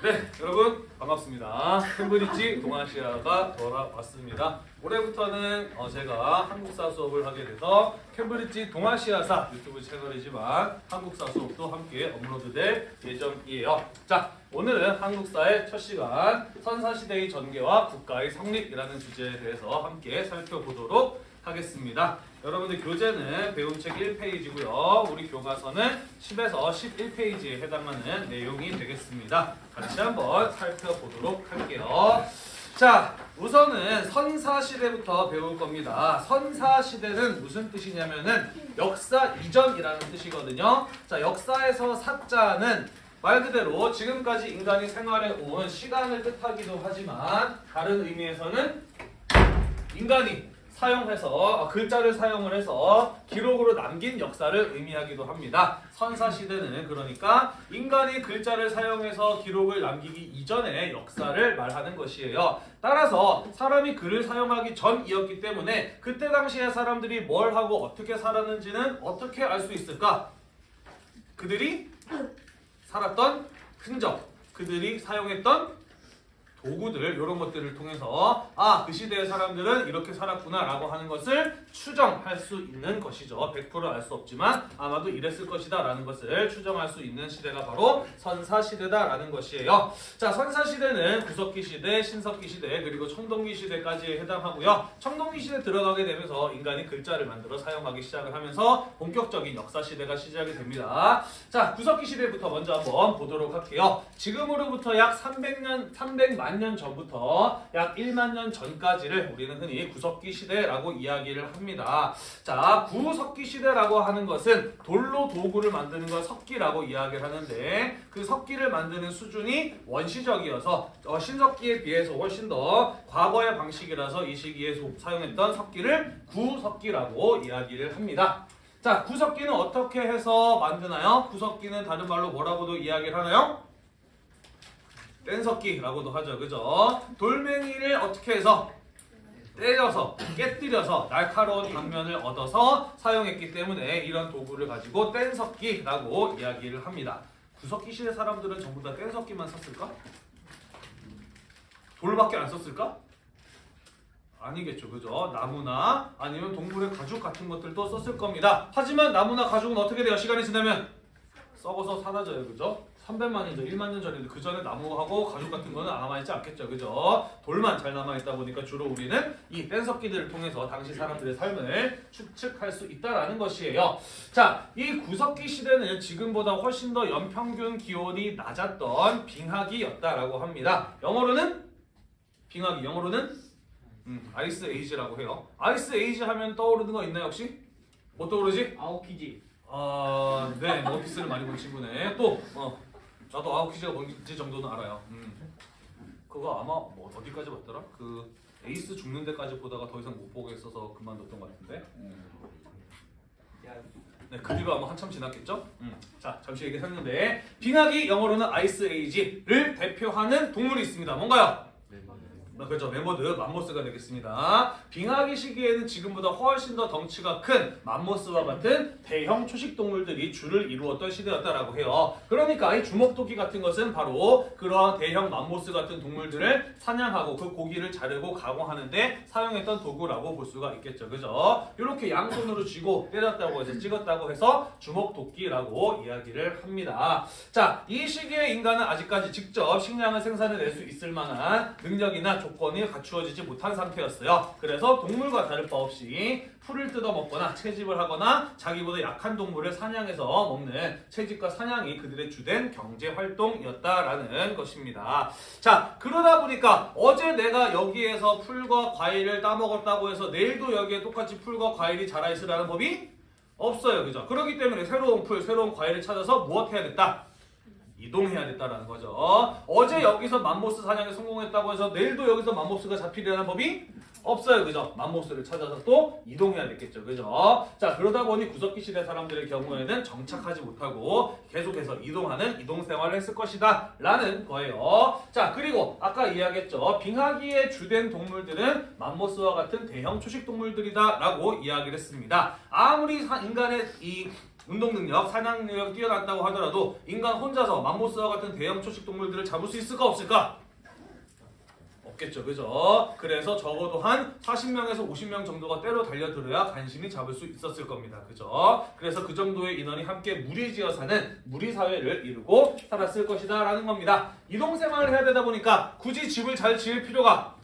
네, 여러분 반갑습니다. 캠브리지 동아시아가 돌아왔습니다. 올해부터는 어, 제가 한국사 수업을 하게 돼서 캠브리지 동아시아사 유튜브 채널이지만 한국사 수업도 함께 업로드될 예정이에요. 자, 오늘은 한국사의 첫 시간 선사시대의 전개와 국가의 성립이라는 주제에 대해서 함께 살펴보도록 하겠습니다. 여러분들 교재는 배움책 1페이지고요. 우리 교과서는 10에서 11페이지에 해당하는 내용이 되겠습니다. 같이 한번 살펴보도록 할게요. 자, 우선은 선사시대부터 배울 겁니다. 선사시대는 무슨 뜻이냐면은 역사 이전이라는 뜻이거든요. 자, 역사에서 사자는 말 그대로 지금까지 인간이 생활해 온 시간을 뜻하기도 하지만 다른 의미에서는 인간이 사용해서 어, 글자를 사용을 해서 기록으로 남긴 역사를 의미하기도 합니다. 선사 시대는 그러니까 인간이 글자를 사용해서 기록을 남기기 이전의 역사를 말하는 것이에요. 따라서 사람이 글을 사용하기 전이었기 때문에 그때 당시에 사람들이 뭘 하고 어떻게 살았는지는 어떻게 알 수 있을까? 그들이 살았던 흔적, 그들이 사용했던 도구들 이런 것들을 통해서 아 그 시대의 사람들은 이렇게 살았구나 라고 하는 것을 추정할 수 있는 것이죠. 100%알 수 없지만 아마도 이랬을 것이다 라는 것을 추정할 수 있는 시대가 바로 선사 시대다 라는 것이에요. 자 선사 시대는 구석기 시대, 신석기 시대 그리고 청동기 시대까지에 해당하고요. 청동기 시대 들어가게 되면서 인간이 글자를 만들어 사용하기 시작을 하면서 본격적인 역사 시대가 시작이 됩니다. 자 구석기 시대부터 먼저 한번 보도록 할게요. 지금으로부터 약 300년 300만 년 전부터 약 1만 년 전까지를 우리는 흔히 구석기 시대라고 이야기를 합니다. 자, 구석기 시대라고 하는 것은 돌로 도구를 만드는 걸 석기라고 이야기를 하는데 그 석기를 만드는 수준이 원시적이어서 어, 신석기에 비해서 훨씬 더 과거의 방식이라서 이 시기에 사용했던 석기를 구석기라고 이야기를 합니다. 자, 구석기는 어떻게 해서 만드나요? 구석기는 다른 말로 뭐라고도 이야기를 하나요? 뗀석기라고도 하죠. 그죠? 돌멩이를 어떻게 해서 때려서 깨뜨려서 날카로운 단면을 얻어서 사용했기 때문에 이런 도구를 가지고 뗀석기라고 이야기를 합니다. 구석기 시대 사람들은 전부 다 뗀석기만 썼을까? 돌밖에 안 썼을까? 아니겠죠. 그죠? 나무나 아니면 동물의 가죽 같은 것들도 썼을 겁니다. 하지만 나무나 가죽은 어떻게 돼요? 시간이 지나면 썩어서 사라져요. 그죠? 300만 년 전, 1만 년 전인데 그 전에 나무하고 가죽 같은 거는 안 남아있지 않겠죠. 그죠? 돌만 잘 남아있다 보니까 주로 우리는 이 뗀석기들을 통해서 당시 사람들의 삶을 추측할 수 있다라는 것이에요. 자, 이 구석기 시대는 지금보다 훨씬 더 연평균 기온이 낮았던 빙하기였다라고 합니다. 영어로는 빙하기, 영어로는 음, ice age라고 해요. ice age 하면 떠오르는 거 있나요 혹시? 뭐 떠오르지? 아오키지 아, 네, 원피스를 많이 본 친구네. 또, 어, 나도 아오키지가 뭔지 정도는 알아요. 음. 그거 아마 뭐 어디까지 봤더라? 그 에이스 죽는 데까지 보다가 더 이상 못 보겠어서 그만뒀던 것 같은데. 네, 그 뒤로 아마 한참 지났겠죠? 음. 자, 잠시 얘기했는데 빙하기 영어로는 ice age를 대표하는 동물이 있습니다. 뭔가요? 아, 그렇죠. 매머드 맘모스가 되겠습니다. 빙하기 시기에는 지금보다 훨씬 더 덩치가 큰 맘모스와 같은 대형 초식 동물들이 주를 이루었던 시대였다라고 해요. 그러니까 이 주먹도끼 같은 것은 바로 그러한 대형 맘모스 같은 동물들을 사냥하고 그 고기를 자르고 가공하는데 사용했던 도구라고 볼 수가 있겠죠. 그죠? 이렇게 양손으로 쥐고 때렸다고 해서 찍었다고 해서 주먹도끼라고 이야기를 합니다. 자, 이 시기의 인간은 아직까지 직접 식량을 생산해낼 수 있을 만한 능력이나 조건이 갖추어지지 못한 상태였어요. 그래서 동물과 다를 바 없이 풀을 뜯어 먹거나 채집을 하거나 자기보다 약한 동물을 사냥해서 먹는 채집과 사냥이 그들의 주된 경제 활동이었다라는 것입니다. 자, 그러다 보니까 어제 내가 여기에서 풀과 과일을 따먹었다고 해서 내일도 여기에 똑같이 풀과 과일이 자라있으리라는 법이 없어요. 그죠? 그렇기 때문에 새로운 풀, 새로운 과일을 찾아서 무엇해야겠다? 이동해야겠다라는 거죠. 어제 여기서 맘모스 사냥에 성공했다고 해서 내일도 여기서 맘모스가 잡히리라는 법이 없어요. 그죠? 맘모스를 찾아서 또 이동해야 되겠죠. 그죠? 자, 그러다 보니 구석기 시대 사람들의 경우에는 정착하지 못하고 계속해서 이동하는 이동 생활을 했을 것이다. 라는 거예요. 자, 그리고 아까 이야기했죠. 빙하기의 주된 동물들은 맘모스와 같은 대형 초식 동물들이다. 라고 이야기를 했습니다. 아무리 인간의 이 운동 능력, 사냥 능력이 뛰어났다고 하더라도 인간 혼자서 맘모스와 같은 대형 초식 동물들을 잡을 수 있을까 없을까? 없겠죠, 그죠? 그래서 적어도 한 40명에서 50명 정도가 때로 달려들어야 간신히 잡을 수 있었을 겁니다, 그죠? 그래서 그 정도의 인원이 함께 무리지어 사는 무리 사회를 이루고 살았을 것이다 라는 겁니다. 이동 생활을 해야 되다 보니까 굳이 집을 잘 지을 필요가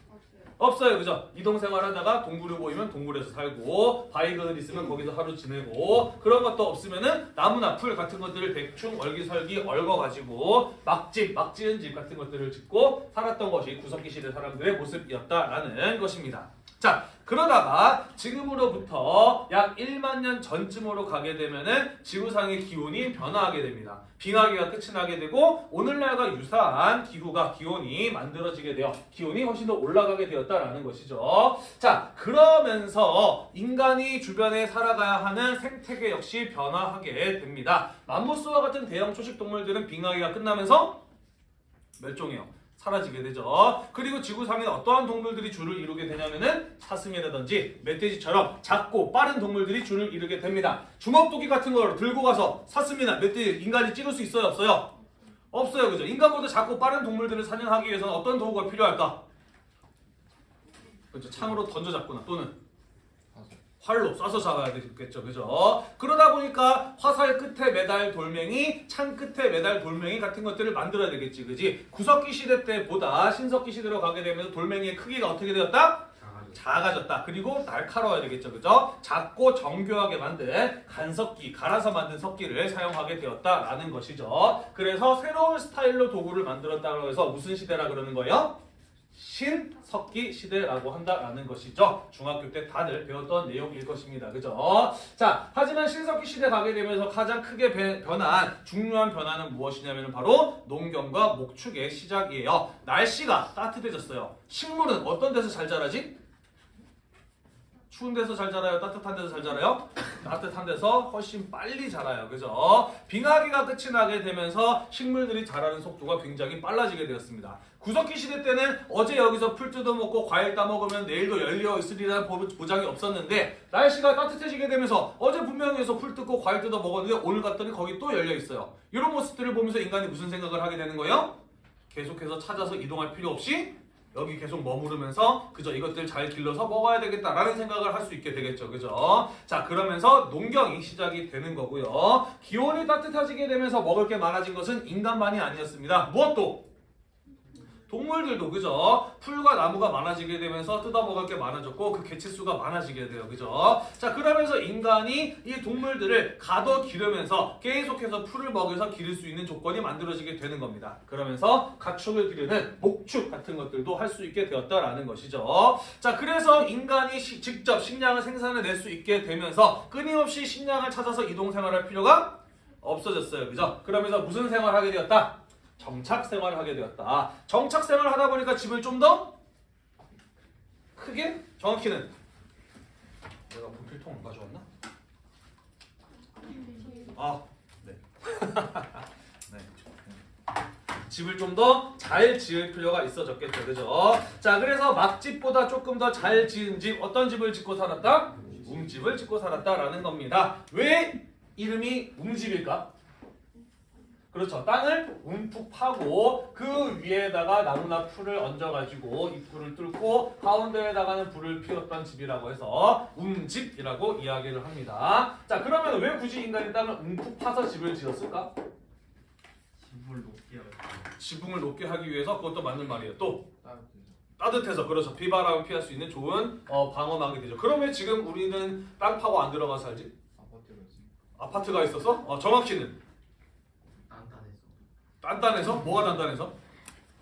없어요, 그죠? 이동 생활 하다가 동굴을 보이면 동굴에서 살고 바위 그늘 있으면 거기서 하루 지내고 그런 것도 없으면은 나무나 풀 같은 것들을 대충 얼기설기 얽어가지고 막집, 막지은 집 같은 것들을 짓고 살았던 것이 구석기 시대 사람들의 모습이었다라는 것입니다. 자, 그러다가 지금으로부터 약 1만 년 전쯤으로 가게 되면은 지구상의 기온이 변화하게 됩니다. 빙하기가 끝이 나게 되고 오늘날과 유사한 기후가 기온이 만들어지게 되어 기온이 훨씬 더 올라가게 되었다라는 것이죠. 자, 그러면서 인간이 주변에 살아가야 하는 생태계 역시 변화하게 됩니다. 맘모스와 같은 대형 초식 동물들은 빙하기가 끝나면서 멸종해요. 사라지게 되죠. 그리고 지구상에 어떠한 동물들이 줄을 이루게 되냐면은 사슴이라든지 멧돼지처럼 작고 빠른 동물들이 줄을 이루게 됩니다. 주먹도끼 같은 걸 들고 가서 사슴이나 멧돼지 인간이 찍을 수 있어요, 없어요? 없어요, 그죠? 인간보다 작고 빠른 동물들을 사냥하기 위해서는 어떤 도구가 필요할까? 그렇죠. 창으로 던져 잡거나 또는 활로 쏴서 잡아야 되겠죠, 그죠? 그러다 보니까 화살 끝에 매달 돌멩이, 창 끝에 매달 돌멩이 같은 것들을 만들어야 되겠지, 그지? 구석기 시대 때보다 신석기 시대로 가게 되면서 돌멩이의 크기가 어떻게 되었다? 작아졌다. 그리고 날카로워야 되겠죠, 그죠? 작고 정교하게 만든 간석기, 갈아서 만든 석기를 사용하게 되었다라는 것이죠. 그래서 새로운 스타일로 도구를 만들었다고 해서 무슨 시대라 그러는 거예요? 신석기 시대라고 한다라는 것이죠. 중학교 때 다들 배웠던 내용일 것입니다. 그죠? 자, 하지만 신석기 시대 가게 되면서 가장 크게 배- 변한 중요한 변화는 무엇이냐면 바로 농경과 목축의 시작이에요. 날씨가 따뜻해졌어요. 식물은 어떤 데서 잘 자라지? 추운 데서 잘 자라요? 따뜻한 데서 잘 자라요? 따뜻한 데서 훨씬 빨리 자라요. 그죠? 빙하기가 끝이 나게 되면서 식물들이 자라는 속도가 굉장히 빨라지게 되었습니다. 구석기 시대 때는 어제 여기서 풀 뜯어먹고 과일 따먹으면 내일도 열려 있으리라는 보- 보장이 없었는데 날씨가 따뜻해지게 되면서 어제 분명히 여기서 풀 뜯고 과일 뜯어 먹었는데 오늘 갔더니 거기 또 열려 있어요. 이런 모습들을 보면서 인간이 무슨 생각을 하게 되는 거예요? 계속해서 찾아서 이동할 필요 없이 여기 계속 머무르면서 그저 이것들 잘 길러서 먹어야 되겠다라는 생각을 할 수 있게 되겠죠. 그죠? 자, 그러면서 농경이 시작이 되는 거고요. 기온이 따뜻해지게 되면서 먹을 게 많아진 것은 인간만이 아니었습니다. 무엇도 동물들도 그죠? 풀과 나무가 많아지게 되면서 뜯어먹을 게 많아졌고 그 개체수가 많아지게 돼요. 그죠? 자 그러면서 인간이 이 동물들을 가둬 기르면서 계속해서 풀을 먹여서 기를 수 있는 조건이 만들어지게 되는 겁니다. 그러면서 가축을 기르는 목축 같은 것들도 할 수 있게 되었다라는 것이죠. 자 그래서 인간이 시- 직접 식량을 생산해낼 수 있게 되면서 끊임없이 식량을 찾아서 이동 생활할 필요가 없어졌어요. 그죠? 그러면서 무슨 생활을 하게 되었다? 정착 생활을 하게 되었다. 정착 생활을 하다 보니까 집을 좀 더 크게 정확히는 내가 분필통 안 가져왔나? 아, 네. 네. 집을 좀 더 잘 지을 필요가 있어졌겠죠, 그죠? 자, 그래서 막집보다 조금 더 잘 지은 집, 어떤 집을 짓고 살았다? 웅집을 짓고 살았다라는 겁니다. 왜 이름이 웅집일까? 그렇죠. 땅을 움푹 파고 그 위에다가 나무나 풀을 얹어가지고 입구를 뚫고 가운데에다가는 불을 피웠던 집이라고 해서 웅집이라고 이야기를 합니다. 자 그러면 왜 굳이 인간이 땅을 움푹 파서 집을 지었을까? 지붕을 높게 하고 지붕을 높게 하기 위해서 그것도 맞는 말이에요. 또 따뜻해서 그렇죠. 비바람을 피할 수 있는 좋은 어, 방어막이 되죠. 그러면 지금 우리는 땅 파고 안 들어가 살지? 아파트가 있어서? 어, 정확히는 단단해서? 뭐가 단단해서?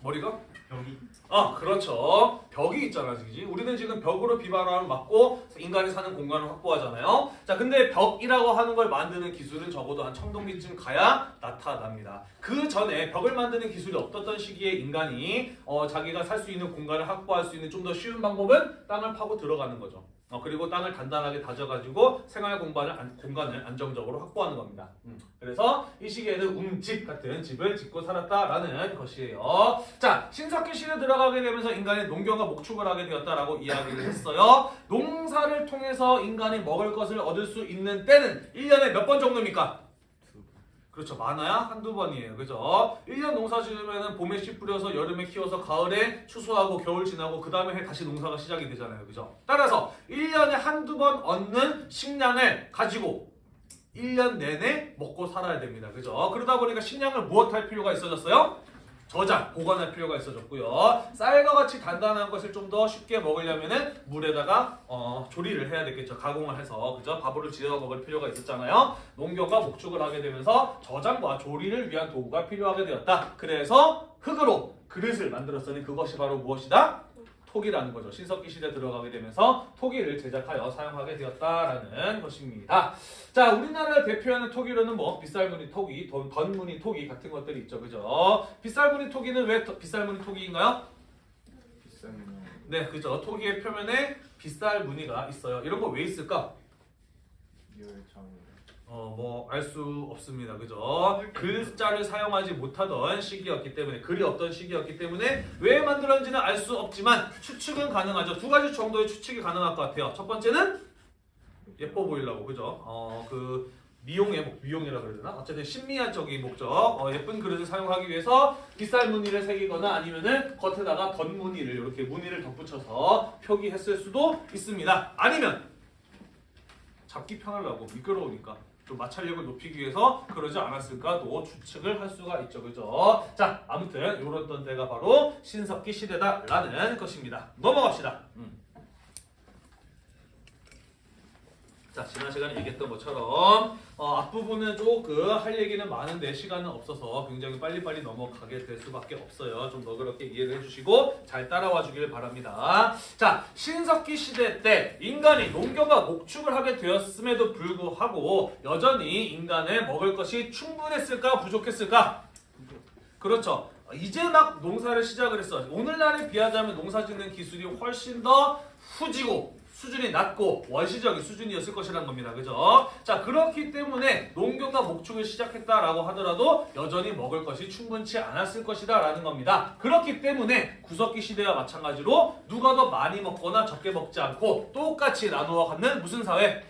머리가? 벽이 아 그렇죠 벽이 있잖아 그지 우리는 지금 벽으로 비바람을 막고 인간이 사는 공간을 확보하잖아요 자 근데 벽이라고 하는 걸 만드는 기술은 적어도 한 청동기쯤 가야 나타납니다 그 전에 벽을 만드는 기술이 없었던 시기에 인간이 어, 자기가 살 수 있는 공간을 확보할 수 있는 좀 더 쉬운 방법은 땅을 파고 들어가는 거죠 어, 그리고 땅을 단단하게 다져가지고 생활 공간을, 안, 공간을 안정적으로 확보하는 겁니다. 음. 그래서 이 시기에는 웅집 같은 집을 짓고 살았다라는 것이에요. 자, 신석기 시대에 들어가게 되면서 인간이 농경과 목축을 하게 되었다라고 이야기를 했어요. 농사를 통해서 인간이 먹을 것을 얻을 수 있는 때는 1년에 몇 번 정도입니까? 그렇죠. 많아야 한두 번이에요. 그죠? 1년 농사 지으면은 봄에 씨 뿌려서 여름에 키워서 가을에 추수하고 겨울 지나고 그 다음에 다시 농사가 시작이 되잖아요. 그죠? 따라서 1년에 한두 번 얻는 식량을 가지고 1년 내내 먹고 살아야 됩니다. 그죠? 그러다 보니까 식량을 무엇할 필요가 있어졌어요? 저장, 보관할 필요가 있어졌고요. 쌀과 같이 단단한 것을 좀 더 쉽게 먹으려면은 물에다가 어, 조리를 해야 되겠죠. 가공을 해서 그죠? 밥으로 지어 먹을 필요가 있었잖아요. 농경과 목축을 하게 되면서 저장과 조리를 위한 도구가 필요하게 되었다. 그래서 흙으로 그릇을 만들었으니 그것이 바로 무엇이다? 토기라는 거죠. 신석기 시대 들어가게 되면서 토기를 제작하여 사용하게 되었다라는 것입니다. 자, 우리나라를 대표하는 토기로는 뭐 빗살무늬 토기, 던, 던무늬 토기 같은 것들이 있죠. 그죠? 빗살무늬 토기는 왜 더- 빗살무늬 토기인가요? 네, 그죠. 토기의 표면에 빗살 무늬가 있어요. 이런 거 왜 있을까? 어, 뭐 알 수 없습니다. 그죠? 글자를 사용하지 못하던 시기였기 때문에 글이 없던 시기였기 때문에 왜 만들었는지는 알 수 없지만 추측은 가능하죠. 두 가지 정도의 추측이 가능할 것 같아요. 첫 번째는 예뻐 보이려고 그죠? 어, 그 미용의 목, 미용이라 그래야 되나? 어쨌든 신미한적인 목적, 어, 예쁜 그릇을 사용하기 위해서 빗살 무늬를 새기거나 아니면은 겉에다가 덧 무늬를 이렇게 무늬를 덧붙여서 표기했을 수도 있습니다. 아니면 잡기 편하려고 미끄러우니까 좀 마찰력을 높이기 위해서 그러지 않았을까도 추측을 할 수가 있죠, 그죠? 자, 아무튼 이런 때가 바로 신석기 시대다라는 것입니다. 넘어갑시다. 음. 자, 지난 시간에 얘기했던 것처럼 어, 앞부분은 조금 할 얘기는 많은데 시간은 없어서 굉장히 빨리빨리 넘어가게 될 수밖에 없어요. 좀 너그럽게 이해를 해주시고 잘 따라와 주길 바랍니다. 자, 신석기 시대 때 인간이 농경과 목축을 하게 되었음에도 불구하고 여전히 인간의 먹을 것이 충분했을까 부족했을까? 그렇죠. 이제 막 농사를 시작을 했어. 오늘날에 비하자면 농사 짓는 기술이 훨씬 더 후지고 수준이 낮고 원시적인 수준이었을 것이라는 겁니다. 그죠? 자, 그렇기 때문에 농경과 목축을 시작했다라고 하더라도 여전히 먹을 것이 충분치 않았을 것이다 라는 겁니다. 그렇기 때문에 구석기 시대와 마찬가지로 누가 더 많이 먹거나 적게 먹지 않고 똑같이 나누어 갖는 무슨 사회?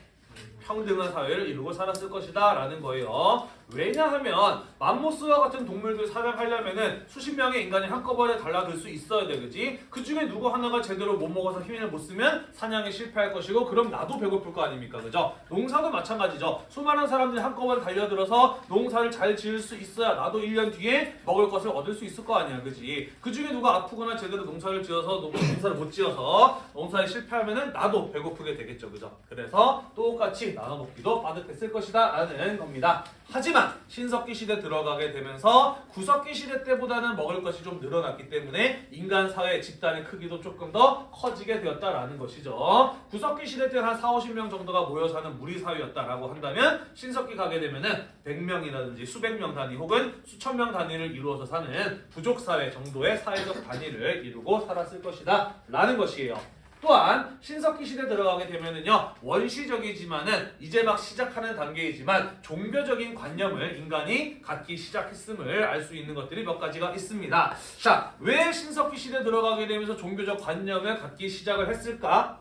평등한 사회를 이루고 살았을 것이다 라는 거예요. 왜냐하면 맘모스와 같은 동물들 사냥하려면은 수십 명의 인간이 한꺼번에 달라들 수 있어야 되겠지. 그 중에 누구 하나가 제대로 못 먹어서 힘을 못 쓰면 사냥에 실패할 것이고 그럼 나도 배고플 거 아닙니까? 그죠? 농사도 마찬가지죠. 수많은 사람들이 한꺼번에 달려들어서 농사를 잘 지을 수 있어야 나도 1년 뒤에 먹을 것을 얻을 수 있을 거 아니야. 그지? 그 중에 누가 아프거나 제대로 농사를 지어서 농- 농사를 못 지어서 농사에 실패하면은 나도 배고프게 되겠죠. 그죠? 그래서 똑같이 나눠 먹기도 빠듯했을 것이다 라는 겁니다. 하지만 신석기 시대 들어 가게 되면서 구석기 시대 때보다는 먹을 것이 좀 늘어났기 때문에 인간 사회 집단의 크기도 조금 더 커지게 되었다라는 것이죠. 구석기 시대 때한 4, 50명 정도가 모여 사는 무리 사회였다라고 한다면 신석기 가게 되면은 100명이라든지 수백 명 단위 혹은 수천 명 단위를 이루어서 사는 부족 사회 정도의 사회적 단위를 이루고 살았을 것이다 라는 것이에요. 또한 신석기 시대 들어가게 되면은요 원시적이지만은 이제 막 시작하는 단계이지만 종교적인 관념을 인간이 갖기 시작했음을 알 수 있는 것들이 몇 가지가 있습니다. 자, 왜 신석기 시대 들어가게 되면서 종교적 관념을 갖기 시작을 했을까?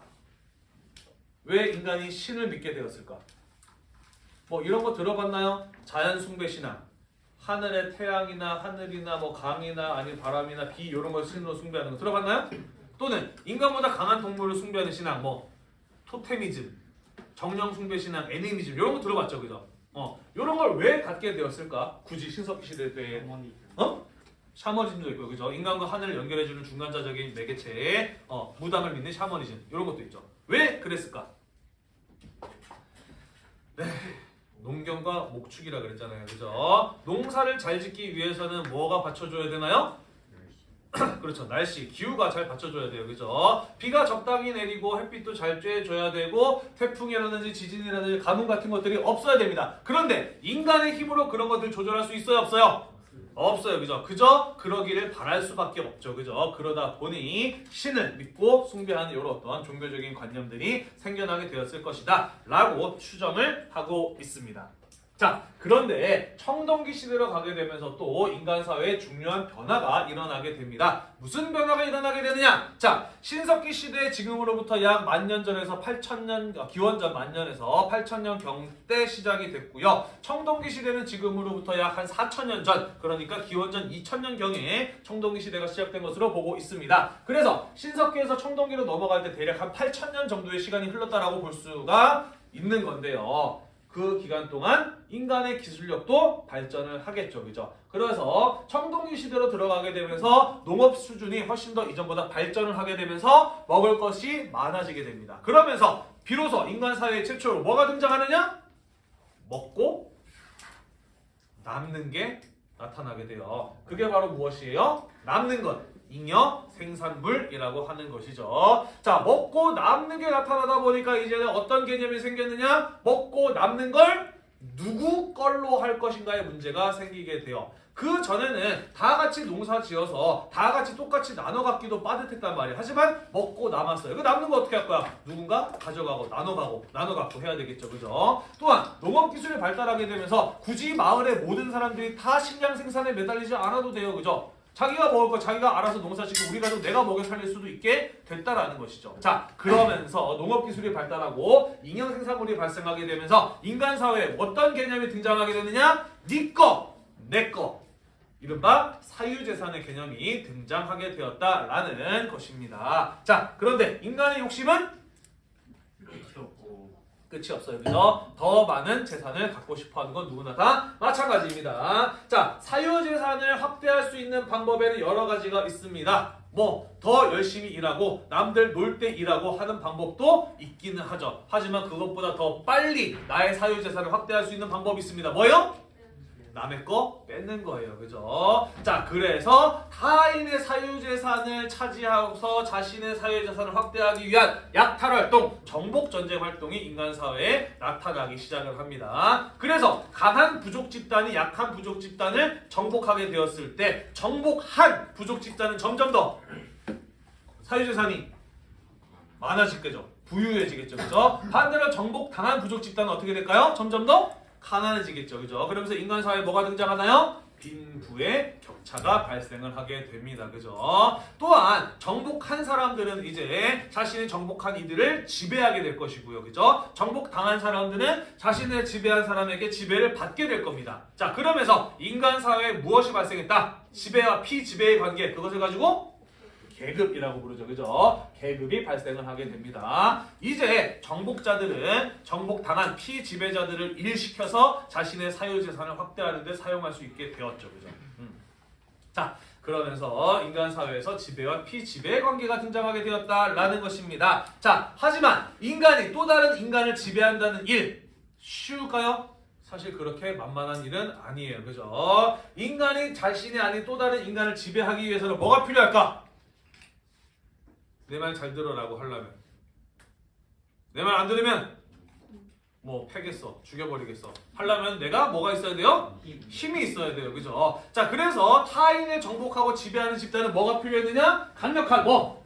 왜 인간이 신을 믿게 되었을까? 뭐 이런 거 들어봤나요? 자연 숭배 신앙. 하늘의 태양이나 하늘이나 뭐 강이나 아니 바람이나 비 이런 걸 신으로 숭배하는 거 들어봤나요? 또는 인간보다 강한 동물을 숭배하는 신앙 뭐 토테미즘, 정령 숭배 신앙, 애니미즘 이런 거 들어봤죠, 그죠? 어, 이런 걸 왜 갖게 되었을까? 굳이 신석기 시대 때 어? 샤머니즘도 있고 그죠? 인간과 하늘을 연결해주는 중간자적인 매개체, 어, 무당을 믿는 샤머니즘 이런 것도 있죠. 왜 그랬을까? 네, 농경과 목축이라 그랬잖아요, 그죠? 농사를 잘 짓기 위해서는 뭐가 받쳐줘야 되나요? 그렇죠. 날씨, 기후가 잘 받쳐줘야 돼요. 그죠? 비가 적당히 내리고 햇빛도 잘 쬐줘야 되고 태풍이라든지 지진이라든지 가뭄 같은 것들이 없어야 됩니다. 그런데 인간의 힘으로 그런 것들 조절할 수 있어요? 없어요? 없어요. 그죠? 그저 그러기를 바랄 수밖에 없죠. 그죠? 그러다 보니 신을 믿고 숭배하는 이런 어떤 종교적인 관념들이 생겨나게 되었을 것이다. 라고 추정을 하고 있습니다. 자, 그런데 청동기 시대로 가게 되면서 또 인간 사회에 중요한 변화가 일어나게 됩니다. 무슨 변화가 일어나게 되느냐? 자, 신석기 시대 지금으로부터 약 만년 전에서 8천년 어, 기원전 만년에서 8천년 경때 시작이 됐고요. 청동기 시대는 지금으로부터 약 한 4천년 전, 그러니까 기원전 2천년 경에 청동기 시대가 시작된 것으로 보고 있습니다. 그래서 신석기에서 청동기로 넘어갈 때 대략 한 8천년 정도의 시간이 흘렀다라고 볼 수가 있는 건데요. 그 기간 동안 인간의 기술력도 발전을 하겠죠. 그죠? 그래서 청동기 시대로 들어가게 되면서 농업 수준이 훨씬 더 이전보다 발전을 하게 되면서 먹을 것이 많아지게 됩니다. 그러면서 비로소 인간 사회 최초로 뭐가 등장하느냐? 먹고 남는 게 나타나게 돼요. 그게 바로 무엇이에요? 남는 것. 잉여 생산물이라고 하는 것이죠. 자, 먹고 남는 게 나타나다 보니까 이제는 어떤 개념이 생겼느냐? 먹고 남는 걸 누구 걸로 할 것인가의 문제가 생기게 돼요. 그 전에는 다 같이 농사 지어서 다 같이 똑같이 나눠 갖기도 빠듯했단 말이에요. 하지만 먹고 남았어요. 그 남는 거 어떻게 할 거야? 누군가 가져가고 나눠 가고 나눠 갖고 해야 되겠죠. 그죠? 또한 농업 기술이 발달하게 되면서 굳이 마을의 모든 사람들이 다 식량 생산에 매달리지 않아도 돼요. 그죠? 자기가 먹을 거 자기가 알아서 농사 짓고 우리가 좀 내가 먹여 살릴 수도 있게 됐다라는 것이죠. 자, 그러면서 농업 기술이 발달하고 인형 생산물이 발생하게 되면서 인간 사회에 어떤 개념이 등장하게 되느냐? 네 거, 내 거. 이른바 사유재산의 개념이 등장하게 되었다라는 것입니다. 자, 그런데 인간의 욕심은 끝이 없어요. 그죠? 더 많은 재산을 갖고 싶어 하는 건 누구나 다 마찬가지입니다. 자, 사유재산을 확대할 수 있는 방법에는 여러 가지가 있습니다. 뭐, 더 열심히 일하고, 남들 놀 때 일하고 하는 방법도 있기는 하죠. 하지만 그것보다 더 빨리 나의 사유재산을 확대할 수 있는 방법이 있습니다. 뭐요? 남의 거 뺏는 거예요. 그죠? 자, 그래서 타인의 사유재산을 차지하고서 자신의 사유재산을 확대하기 위한 약탈 활동, 정복 전쟁 활동이 인간 사회에 나타나기 시작을 합니다. 그래서 강한 부족 집단이 약한 부족 집단을 정복하게 되었을 때 정복한 부족 집단은 점점 더 사유재산이 많아지겠죠. 부유해지겠죠. 그죠? 반대로 정복당한 부족 집단은 어떻게 될까요? 점점 더 가난해지겠죠. 그죠? 그러면서 인간 사회에 뭐가 등장하나요? 빈부의 격차가 발생을 하게 됩니다. 그죠? 또한 정복한 사람들은 이제 자신의 정복한 이들을 지배하게 될 것이고요. 그죠? 정복당한 사람들은 자신의 지배한 사람에게 지배를 받게 될 겁니다. 자, 그러면서 인간 사회에 무엇이 발생했다? 지배와 피지배의 관계 그것을 가지고 계급이라고 부르죠. 그죠? 계급이 발생을 하게 됩니다. 이제 정복자들은 정복당한 피지배자들을 일시켜서 자신의 사유재산을 확대하는 데 사용할 수 있게 되었죠. 그죠? 음. 자, 그러면서 인간 사회에서 지배와 피지배의 관계가 등장하게 되었다라는 것입니다. 자, 하지만 인간이 또 다른 인간을 지배한다는 일 쉬울까요? 사실 그렇게 만만한 일은 아니에요. 그죠? 인간이 자신이 아닌 또 다른 인간을 지배하기 위해서는 뭐가 필요할까? 내 말 잘 들어라고 하려면 내 말 안 들으면 뭐 패겠어 죽여버리겠어 하려면 내가 뭐가 있어야 돼요? 힘이 있어야 돼요 그죠? 자 그래서 타인을 정복하고 지배하는 집단은 뭐가 필요했느냐? 강력한 뭐?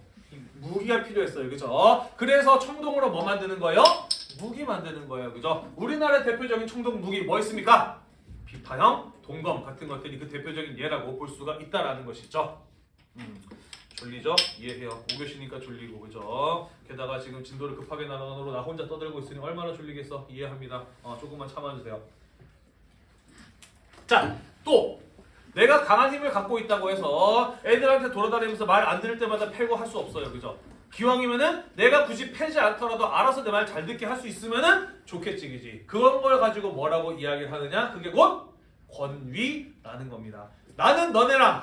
무기가 필요했어요 그죠? 그래서 청동으로 뭐 만드는 거예요? 무기 만드는 거예요 그죠? 우리나라의 대표적인 청동 무기 뭐 있습니까? 비파형, 동검 같은 것들이 그 대표적인 예라고 볼 수가 있다라는 것이죠 음. 졸리죠? 이해해요. 5교시니까 졸리고 그죠? 게다가 지금 진도를 급하게 나가느로 나 혼자 떠들고 있으니 얼마나 졸리겠어? 이해합니다. 어, 조금만 참아주세요. 자, 또 내가 강한 힘을 갖고 있다고 해서 애들한테 돌아다니면서 말 안 들을 때마다 패고 할 수 없어요. 그죠? 기왕이면은 내가 굳이 패지 않더라도 알아서 내 말 잘 듣게 할 수 있으면은 좋겠지, 그지? 그런 걸 가지고 뭐라고 이야기를 하느냐? 그게 곧 권위라는 겁니다. 나는 너네랑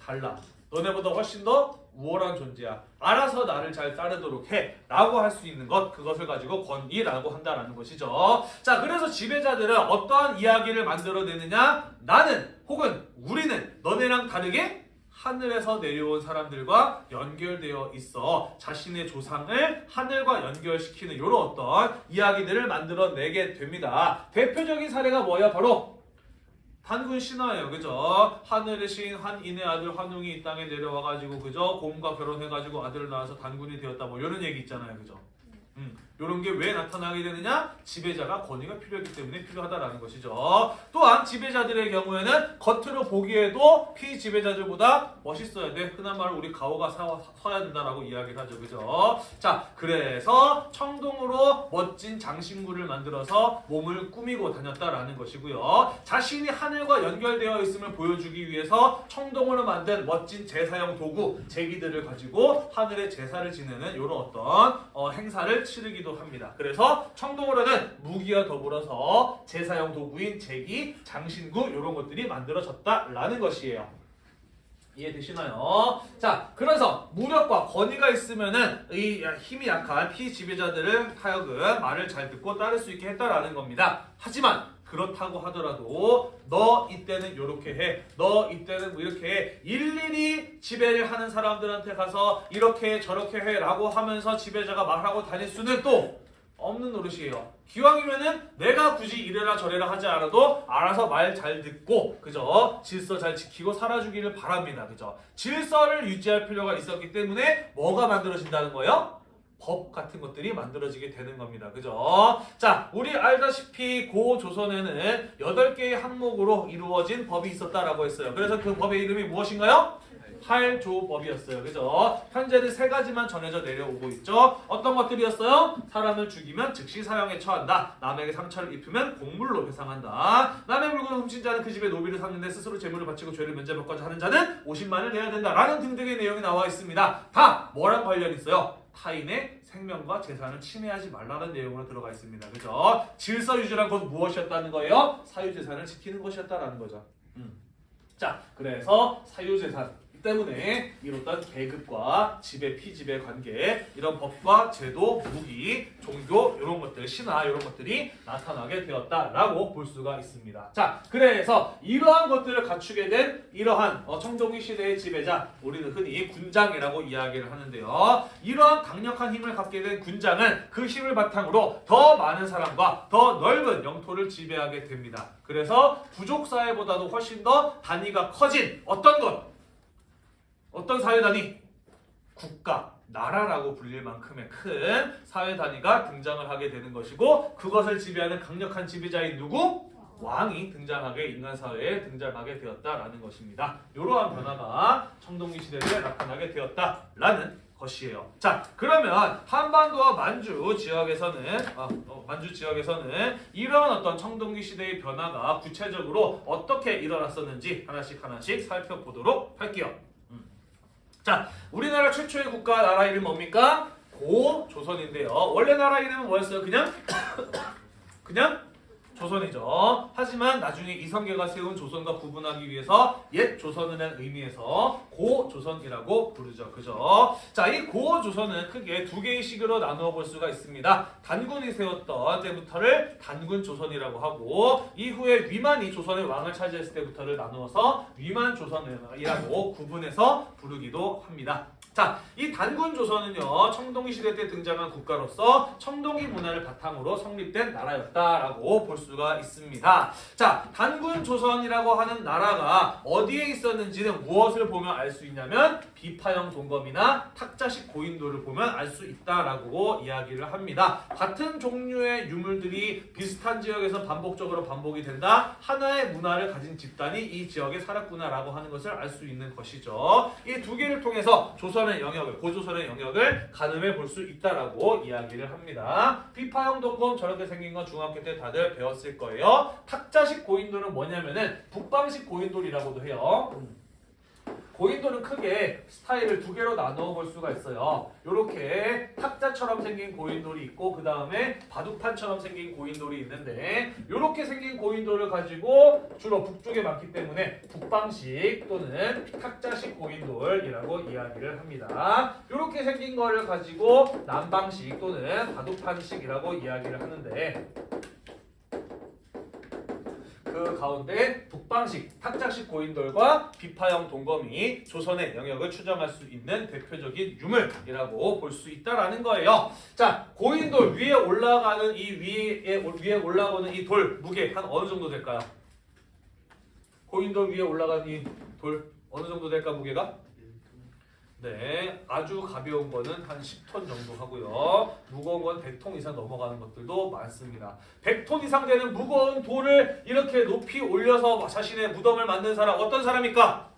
달라. 너네보다 훨씬 더 우월한 존재야. 알아서 나를 잘 따르도록 해. 라고 할 수 있는 것, 그것을 가지고 권위라고 한다라는 것이죠. 자, 그래서 지배자들은 어떠한 이야기를 만들어내느냐? 나는 혹은 우리는 너네랑 다르게 하늘에서 내려온 사람들과 연결되어 있어 자신의 조상을 하늘과 연결시키는 이런 어떤 이야기들을 만들어내게 됩니다. 대표적인 사례가 뭐야? 바로 단군 신화예요. 그죠? 하늘의 신 한인의 아들 환웅이 이 땅에 내려와 가지고 그죠? 곰과 결혼해 가지고 아들을 낳아서 단군이 되었다. 뭐 이런 얘기 있잖아요. 그죠? 음, 이런 게 왜 나타나게 되느냐? 지배자가 권위가 필요했기 때문에 필요하다라는 것이죠. 또한 지배자들의 경우에는 겉으로 보기에도 피지배자들보다 멋있어야 돼. 흔한 말로 우리 가오가 사, 서야 된다라고 이야기를 하죠. 그죠? 자, 그래서 청동으로 멋진 장신구를 만들어서 몸을 꾸미고 다녔다라는 것이고요. 자신이 하늘과 연결되어 있음을 보여주기 위해서 청동으로 만든 멋진 제사용 도구, 제기들을 가지고 하늘의 제사를 지내는 이런 어떤 어, 행사를 치르기도 합니다. 그래서 청동으로는 무기와 더불어서 제사용 도구인 제기, 장신구 이런 것들이 만들어졌다라는 것이에요. 이해되시나요? 자, 그래서 무력과 권위가 있으면은 이 힘이 약한 피지배자들을 하여금 말을 잘 듣고 따를 수 있게 했다라는 겁니다. 하지만 그렇다고 하더라도 너 이때는 이렇게 해, 너 이때는 뭐 이렇게 해, 일일이 지배를 하는 사람들한테 가서 이렇게 해, 저렇게 해 라고 하면서 지배자가 말하고 다닐 수는 또 없는 노릇이에요. 기왕이면은 내가 굳이 이래라 저래라 하지 않아도 알아서 말 잘 듣고 그죠? 질서 잘 지키고 살아주기를 바랍니다. 그죠? 질서를 유지할 필요가 있었기 때문에 뭐가 만들어진다는 거예요? 법 같은 것들이 만들어지게 되는 겁니다. 그죠? 자, 우리 알다시피 고 조선에는 8개의 항목으로 이루어진 법이 있었다라고 했어요. 그래서 그 법의 이름이 무엇인가요? 팔조법이었어요. 그죠? 현재는 세 가지만 전해져 내려오고 있죠. 어떤 것들이었어요? 사람을 죽이면 즉시 사형에 처한다. 남에게 상처를 입히면 공물로 배상한다. 남의 물건을 훔친 자는 그 집에 노비를 삼는데 스스로 재물을 바치고 죄를 면제받고자 하는 자는 50만을 내야 된다. 라는 등등의 내용이 나와 있습니다. 다 뭐랑 관련 있어요? 타인의 생명과 재산을 침해하지 말라는 내용으로 들어가 있습니다. 그죠? 질서 유지란 건 무엇이었다는 거예요? 사유재산을 지키는 것이었다라는 거죠. 음. 자, 그래서 사유재산 때문에 이뤘던 계급과 지배 피지배 관계 이런 법과 제도 무기 종교 이런 것들 신화 이런 것들이 나타나게 되었다라고 볼 수가 있습니다. 자 그래서 이러한 것들을 갖추게 된 이러한 어, 청동기 시대의 지배자 우리는 흔히 군장이라고 이야기를 하는데요. 이러한 강력한 힘을 갖게 된 군장은 그 힘을 바탕으로 더 많은 사람과 더 넓은 영토를 지배하게 됩니다. 그래서 부족 사회보다도 훨씬 더 단위가 커진 어떤 것 어떤 사회 단위? 국가, 나라라고 불릴 만큼의 큰 사회 단위가 등장을 하게 되는 것이고 그것을 지배하는 강력한 지배자인 누구? 왕이 등장하게 인간 사회에 등장하게 되었다라는 것입니다. 이러한 변화가 청동기 시대 때 나타나게 되었다라는 것이에요. 자, 그러면 한반도와 만주 지역에서는 아, 어, 만주 지역에서는 이러한 어떤 청동기 시대의 변화가 구체적으로 어떻게 일어났었는지 하나씩 하나씩 살펴보도록 할게요. 자, 우리나라 최초의 국가 나라 이름 뭡니까? 고조선인데요. 원래 나라 이름은 뭐였어요? 그냥 그냥 조선이죠. 하지만 나중에 이성계가 세운 조선과 구분하기 위해서 옛 조선이라는 의미에서 고조선이라고 부르죠. 그죠? 자, 이 고조선은 크게 두 개의 시기로 나누어 볼 수가 있습니다. 단군이 세웠던 때부터를 단군 조선이라고 하고 이후에 위만이 조선의 왕을 차지했을 때부터를 나누어서 위만 조선이라고 구분해서 부르기도 합니다. 자, 이 단군 조선은요 청동기 시대 때 등장한 국가로서 청동기 문화를 바탕으로 성립된 나라였다라고 볼 수가 있습니다. 자, 단군 조선이라고 하는 나라가 어디에 있었는지는 무엇을 보면 알 수 있냐면 비파형 동검이나 탁자식 고인돌을 보면 알 수 있다라고 이야기를 합니다. 같은 종류의 유물들이 비슷한 지역에서 반복적으로 반복이 된다. 하나의 문화를 가진 집단이 이 지역에 살았구나라고 하는 것을 알 수 있는 것이죠. 이 두 개를 통해서 조선 의 영역을 고조선의 영역을 가늠해 볼 수 있다라고 이야기를 합니다. 비파형 동검 저렇게 생긴 건 중학교 때 다들 배웠을 거예요. 탁자식 고인돌은 뭐냐면은 북방식 고인돌이라고도 해요. 고인돌은 크게 스타일을 두 개로 나누어 볼 수가 있어요. 이렇게 탁자처럼 생긴 고인돌이 있고 그 다음에 바둑판처럼 생긴 고인돌이 있는데 이렇게 생긴 고인돌을 가지고 주로 북쪽에 많기 때문에 북방식 또는 탁자식 고인돌이라고 이야기를 합니다. 이렇게 생긴 거를 가지고 남방식 또는 바둑판식이라고 이야기를 하는데 그 가운데 북방식 탁자식 고인돌과 비파형 동검이 조선의 영역을 추정할 수 있는 대표적인 유물이라고 볼 수 있다라는 거예요. 자, 고인돌 위에 올라가는 이 위에 위에 올라오는 이 돌 무게 한 어느 정도 될까요? 고인돌 위에 올라간 이돌 어느 정도 될까 무게가? 네, 아주 가벼운 거는 한 10톤 정도 하고요. 무거운 건 100톤 이상 넘어가는 것들도 많습니다. 100톤 이상 되는 무거운 돌을 이렇게 높이 올려서 자신의 무덤을 만든 사람 어떤 사람입니까?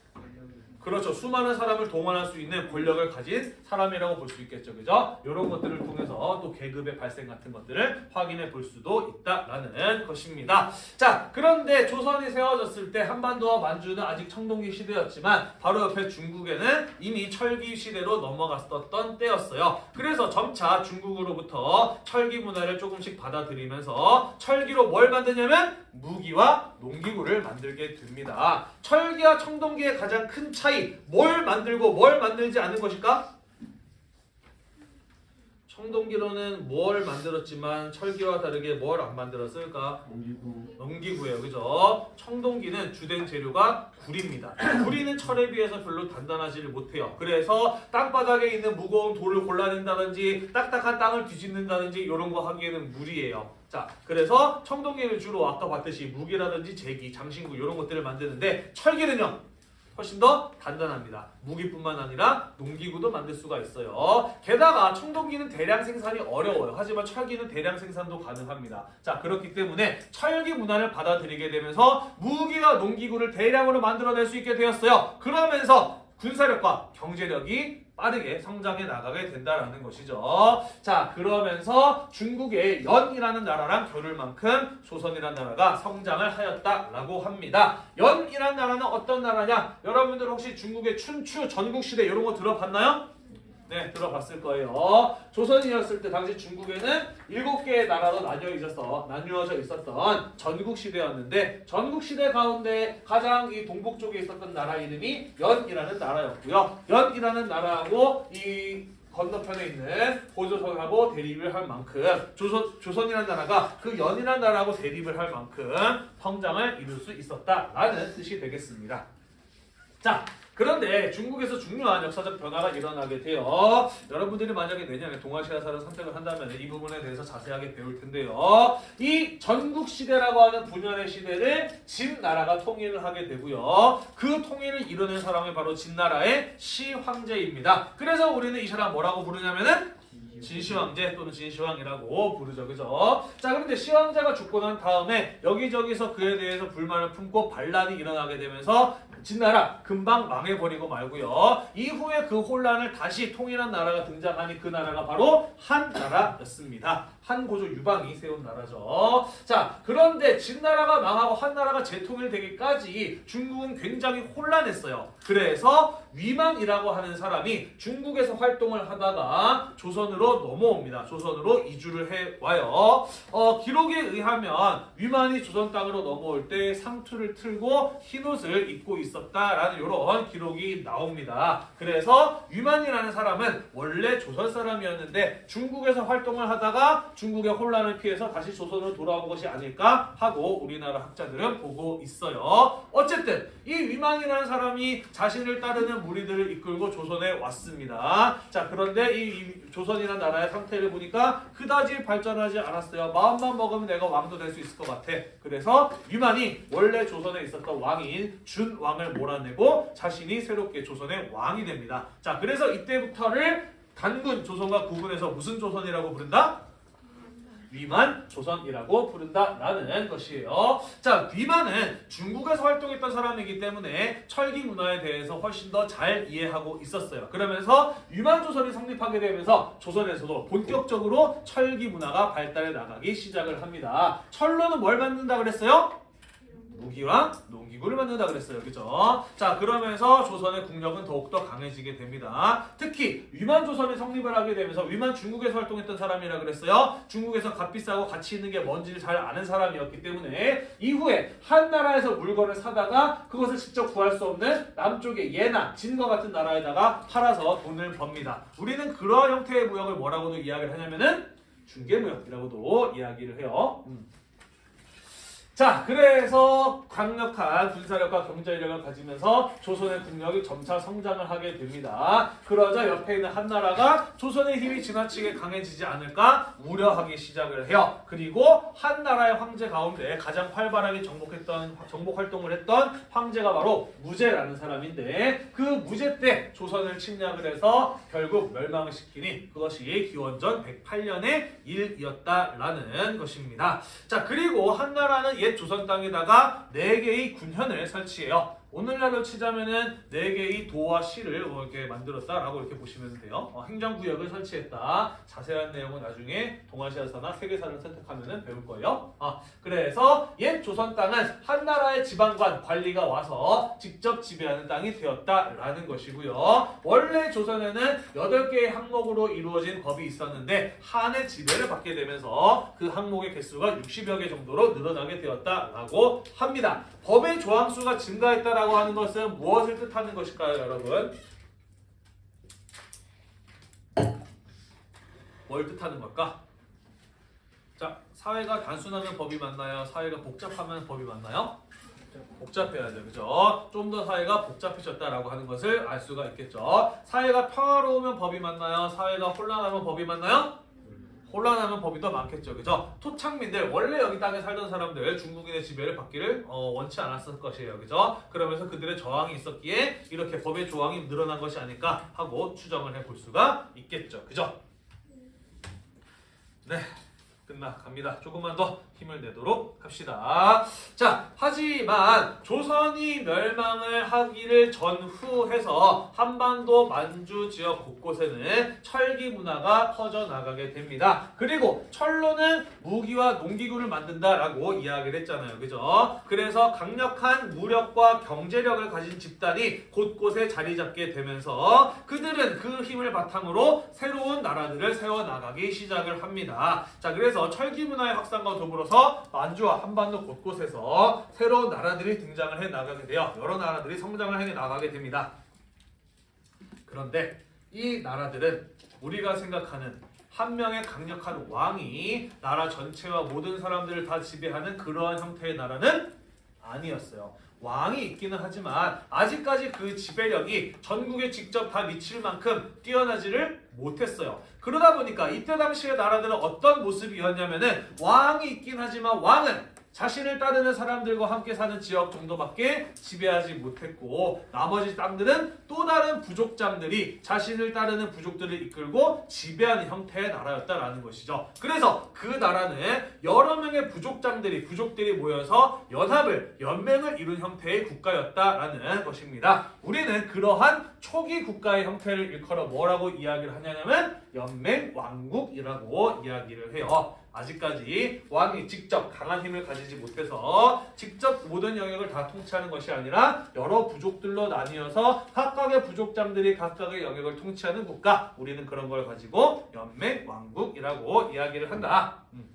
그렇죠. 수많은 사람을 동원할 수 있는 권력을 가진 사람이라고 볼 수 있겠죠. 그죠? 이런 것들을 통해서 또 계급의 발생 같은 것들을 확인해 볼 수도 있다라는 것입니다. 자, 그런데 조선이 세워졌을 때 한반도와 만주는 아직 청동기 시대였지만 바로 옆에 중국에는 이미 철기 시대로 넘어갔었던 때였어요. 그래서 점차 중국으로부터 철기 문화를 조금씩 받아들이면서 철기로 뭘 만드냐면 무기와 농기구를 만들게 됩니다. 철기와 청동기의 가장 큰 차이, 뭘 만들고 뭘 만들지 않는 것일까? 청동기로는 뭘 만들었지만 철기와 다르게 뭘 안 만들었을까? 농기구 농기구예요. 그죠? 청동기는 주된 재료가 구리입니다. 구리는 철에 비해서 별로 단단하지를 못해요. 그래서 땅바닥에 있는 무거운 돌을 골라낸다든지 딱딱한 땅을 뒤집는다든지 이런 거 하기에는 무리예요. 자, 그래서 청동기는 주로 아까 봤듯이 무기라든지 제기, 장신구 이런 것들을 만드는데 철기는요. 훨씬 더 단단합니다. 무기뿐만 아니라 농기구도 만들 수가 있어요. 게다가 청동기는 대량 생산이 어려워요. 하지만 철기는 대량 생산도 가능합니다. 자 그렇기 때문에 철기 문화를 받아들이게 되면서 무기와 농기구를 대량으로 만들어낼 수 있게 되었어요. 그러면서 군사력과 경제력이 빠르게 성장해 나가게 된다라는 것이죠. 자, 그러면서 중국의 연이라는 나라랑 겨룰 만큼 조선이라는 나라가 성장을 하였다라고 합니다. 연이라는 나라는 어떤 나라냐? 여러분들 혹시 중국의 춘추 전국시대 이런 거 들어봤나요? 네, 들어봤을 거예요. 조선이었을 때 당시 중국에는 일곱 개의 나라로 나뉘어 있었어, 나뉘어져 있었던 전국 시대였는데 전국 시대 가운데 가장 이 동북 쪽에 있었던 나라 이름이 연이라는 나라였고요. 연이라는 나라하고 이 건너편에 있는 고조선하고 대립을 할 만큼 조선 조선이라는 나라가 그 연이라는 나라하고 대립을 할 만큼 성장을 이룰 수 있었다라는 뜻이 되겠습니다. 자, 그런데 중국에서 중요한 역사적 변화가 일어나게 돼요. 여러분들이 만약에 내년에 동아시아사를 선택을 한다면 이 부분에 대해서 자세하게 배울 텐데요. 이 전국 시대라고 하는 분열의 시대를 진나라가 통일을 하게 되고요. 그 통일을 이루는 사람이 바로 진나라의 시황제입니다. 그래서 우리는 이 사람 뭐라고 부르냐면은 진시황제 또는 진시황이라고 부르죠. 그죠? 자, 그런데 시황제가 죽고 난 다음에 여기저기서 그에 대해서 불만을 품고 반란이 일어나게 되면서 진나라 금방 망해버리고 말고요. 이후에 그 혼란을 다시 통일한 나라가 등장하니 그 나라가 바로 한나라였습니다. 한고조 유방이 세운 나라죠. 자, 그런데 진나라가 망하고 한나라가 재통일되기까지 중국은 굉장히 혼란했어요. 그래서 위만이라고 하는 사람이 중국에서 활동을 하다가 조선으로 넘어옵니다. 조선으로 이주를 해 와요. 어, 기록에 의하면 위만이 조선 땅으로 넘어올 때 상투를 틀고 흰옷을 입고 있었다라는 이런 기록이 나옵니다. 그래서 위만이라는 사람은 원래 조선 사람이었는데 중국에서 활동을 하다가 중국의 혼란을 피해서 다시 조선으로 돌아온 것이 아닐까 하고 우리나라 학자들은 보고 있어요. 어쨌든 이 위만이라는 사람이 자신을 따르는 무리들을 이끌고 조선에 왔습니다. 자 그런데 이, 이 조선이라는 나라의 상태를 보니까 그다지 발전하지 않았어요. 마음만 먹으면 내가 왕도 될 수 있을 것 같아. 그래서 위만이 원래 조선에 있었던 왕인 준왕을 몰아내고 자신이 새롭게 조선의 왕이 됩니다. 자 그래서 이때부터를 단군 조선과 구분해서 무슨 조선이라고 부른다? 위만 조선이라고 부른다라는 것이에요. 자, 위만은 중국에서 활동했던 사람이기 때문에 철기 문화에 대해서 훨씬 더 잘 이해하고 있었어요. 그러면서 위만 조선이 성립하게 되면서 조선에서도 본격적으로 철기 문화가 발달해 나가기 시작을 합니다. 철로는 뭘 만든다 그랬어요? 무기와 농 기구를 만든다 그랬어요. 그죠? 자, 그러면서 조선의 국력은 더욱더 강해지게 됩니다. 특히 위만 조선이 성립을 하게 되면서 위만 중국에서 활동했던 사람이라 그랬어요. 중국에서 값비싸고 가치 있는 게 뭔지를 잘 아는 사람이었기 때문에 이후에 한 나라에서 물건을 사다가 그것을 직접 구할 수 없는 남쪽의 예나, 진과 같은 나라에다가 팔아서 돈을 법니다. 우리는 그러한 형태의 무역을 뭐라고도 이야기를 하냐면은 중개무역이라고도 이야기를 해요. 음. 자, 그래서 강력한 군사력과 경제력을 가지면서 조선의 국력이 점차 성장을 하게 됩니다. 그러자 옆에 있는 한나라가 조선의 힘이 지나치게 강해지지 않을까 우려하기 시작을 해요. 그리고 한나라의 황제 가운데 가장 활발하게 정복했던 정복 활동을 했던 황제가 바로 무제라는 사람인데 그 무제 때 조선을 침략을 해서 결국 멸망을 시키니 그것이 기원전 108년의 일이었다라는 것입니다. 자 그리고 한나라는 옛 조선 땅에다가 네 개의 군현을 설치해요. 오늘날로 치자면은 네 개의 도와 시를 뭐 이렇게 만들었다라고 이렇게 보시면 돼요. 어, 행정구역을 설치했다. 자세한 내용은 나중에 동아시아사나 세계사를 선택하면은 배울 거예요. 아, 그래서 옛 조선 땅은 한나라의 지방관 관리가 와서 직접 지배하는 땅이 되었다라는 것이고요. 원래 조선에는 8개의 항목으로 이루어진 법이 있었는데 한의 지배를 받게 되면서 그 항목의 개수가 60여 개 정도로 늘어나게 되었다라고 합니다. 법의 조항수가 증가했다라고 하는 것은 무엇을 뜻하는 것일까요, 여러분? 뭘 뜻하는 걸까? 자, 사회가 단순하면 법이 맞나요? 사회가 복잡하면 법이 맞나요? 복잡해야죠, 그죠? 좀 더 사회가 복잡해졌다라고 하는 것을 알 수가 있겠죠. 사회가 평화로우면 법이 맞나요? 사회가 혼란하면 법이 맞나요? 혼란하면 법이 더 많겠죠, 그죠? 토착민들 원래 여기 땅에 살던 사람들 중국인의 지배를 받기를 어, 원치 않았을 것이에요, 그죠? 그러면서 그들의 저항이 있었기에 이렇게 법의 조항이 늘어난 것이 아닐까 하고 추정을 해볼 수가 있겠죠, 그죠? 네. 끝나 갑니다. 조금만 더 힘을 내도록 합시다. 자, 하지만 조선이 멸망을 하기를 전후해서 한반도 만주 지역 곳곳에는 철기 문화가 퍼져 나가게 됩니다. 그리고 철로는 무기와 농기구를 만든다라고 이야기를 했잖아요. 그죠? 그래서 강력한 무력과 경제력을 가진 집단이 곳곳에 자리 잡게 되면서 그들은 그 힘을 바탕으로 새로운 나라들을 세워 나가기 시작을 합니다. 자, 그래서 철기 문화의 확산과 더불어서 만주와 한반도 곳곳에서 새로운 나라들이 등장을 해 나가게 되어 여러 나라들이 성장을 해 나가게 됩니다. 그런데 이 나라들은 우리가 생각하는 한 명의 강력한 왕이 나라 전체와 모든 사람들을 다 지배하는 그러한 형태의 나라는 아니었어요. 왕이 있기는 하지만 아직까지 그 지배력이 전국에 직접 다 미칠 만큼 뛰어나지를 못했어요. 그러다 보니까 이때 당시의 나라들은 어떤 모습이었냐면은 왕이 있긴 하지만 왕은 자신을 따르는 사람들과 함께 사는 지역 정도밖에 지배하지 못했고 나머지 땅들은 또 다른 부족장들이 자신을 따르는 부족들을 이끌고 지배하는 형태의 나라였다라는 것이죠. 그래서 그 나라는 여러 명의 부족장들이 부족들이 모여서 연합을 연맹을 이룬 형태의 국가였다라는 것입니다. 우리는 그러한 초기 국가의 형태를 일컬어 뭐라고 이야기를 하냐면 연맹 왕국이라고 이야기를 해요. 아직까지 왕이 직접 강한 힘을 가지지 못해서 직접 모든 영역을 다 통치하는 것이 아니라 여러 부족들로 나뉘어서 각각의 부족장들이 각각의 영역을 통치하는 국가 우리는 그런 걸 가지고 연맹 왕국이라고 이야기를 한다. 음.